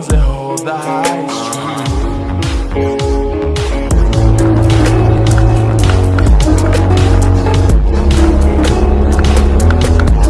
happens, they hold the high.